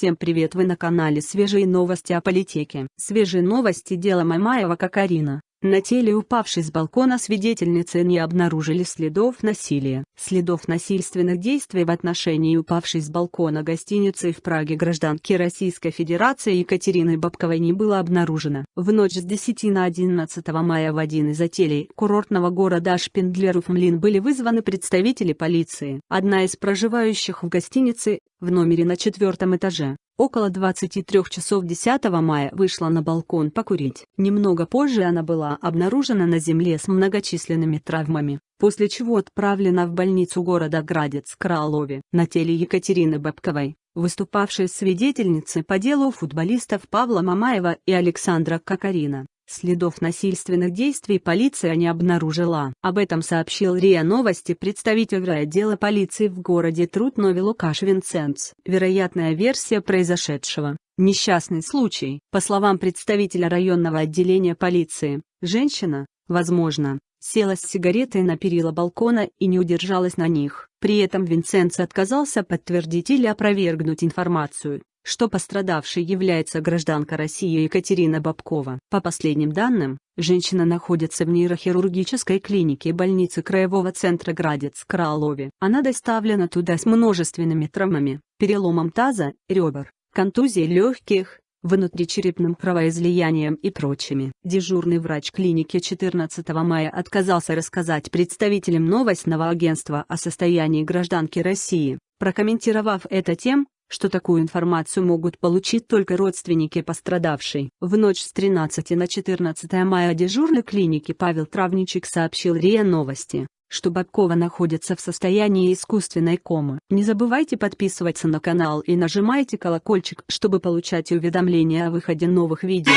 Всем привет вы на канале Свежие новости о политике. Свежие новости дела Мамаева Кокарина. На теле упавшей с балкона свидетельницы не обнаружили следов насилия. Следов насильственных действий в отношении упавшей с балкона гостиницы в Праге гражданки Российской Федерации Екатерины Бабковой не было обнаружено. В ночь с 10 на 11 мая в один из отелей курортного города Шпиндлеров-Млин были вызваны представители полиции. Одна из проживающих в гостинице, в номере на четвертом этаже, около 23 часов 10 мая вышла на балкон покурить. Немного позже она была обнаружена на земле с многочисленными травмами, после чего отправлена в больницу города Градец-Кралове. На теле Екатерины Бабковой, выступавшей свидетельницы по делу футболистов Павла Мамаева и Александра Кокарина, Следов насильственных действий полиция не обнаружила. Об этом сообщил РИА Новости представитель отдела полиции в городе Трутнове Лукаш Винценц. Вероятная версия произошедшего. Несчастный случай. По словам представителя районного отделения полиции, женщина, возможно, села с сигаретой на перила балкона и не удержалась на них. При этом Винценц отказался подтвердить или опровергнуть информацию что пострадавшей является гражданка России Екатерина Бабкова. По последним данным, женщина находится в нейрохирургической клинике больницы Краевого центра Градец-Кралове. Она доставлена туда с множественными травмами, переломом таза, ребер, контузией легких, внутричерепным кровоизлиянием и прочими. Дежурный врач клиники 14 мая отказался рассказать представителям новостного агентства о состоянии гражданки России, прокомментировав это тем, что такую информацию могут получить только родственники пострадавшей. В ночь с 13 на 14 мая дежурный клиники Павел Травничек сообщил РИА Новости, что Бабкова находится в состоянии искусственной комы. Не забывайте подписываться на канал и нажимайте колокольчик, чтобы получать уведомления о выходе новых видео.